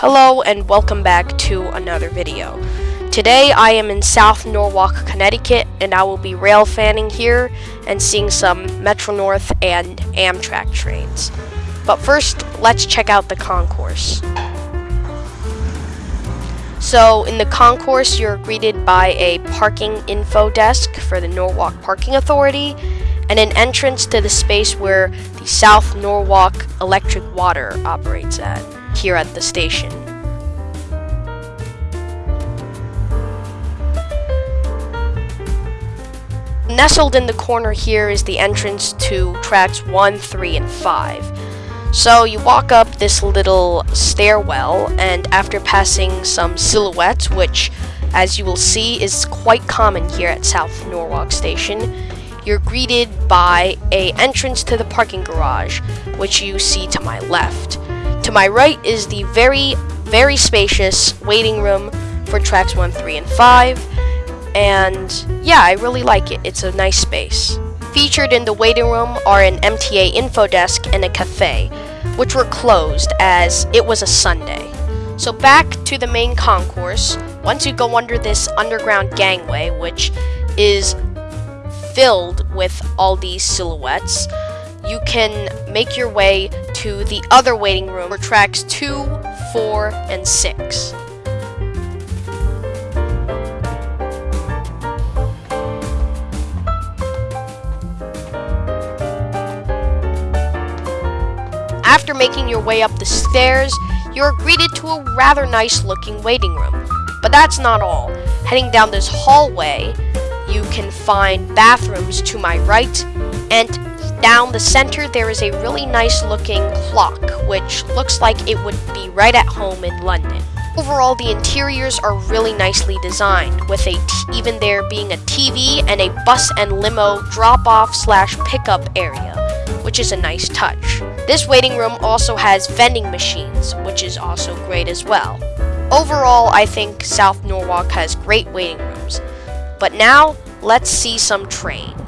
Hello and welcome back to another video. Today I am in South Norwalk, Connecticut and I will be rail fanning here and seeing some Metro North and Amtrak trains. But first, let's check out the concourse. So in the concourse, you're greeted by a parking info desk for the Norwalk Parking Authority and an entrance to the space where the South Norwalk Electric Water operates at here at the station. Nestled in the corner here is the entrance to tracks 1, 3, and 5. So you walk up this little stairwell, and after passing some silhouettes, which, as you will see, is quite common here at South Norwalk Station, you're greeted by a entrance to the parking garage, which you see to my left. My right is the very, very spacious waiting room for tracks 1, 3, and 5. And yeah, I really like it. It's a nice space. Featured in the waiting room are an MTA info desk and a cafe, which were closed as it was a Sunday. So back to the main concourse, once you go under this underground gangway, which is filled with all these silhouettes, you can make your way to the other waiting room for tracks 2, 4, and 6. After making your way up the stairs, you are greeted to a rather nice looking waiting room. But that's not all. Heading down this hallway, you can find bathrooms to my right, and down the center there is a really nice looking clock, which looks like it would be right at home in London. Overall, the interiors are really nicely designed, with a t even there being a TV and a bus and limo drop-off slash pickup area, which is a nice touch. This waiting room also has vending machines, which is also great as well. Overall, I think South Norwalk has great waiting rooms. But now, let's see some trains.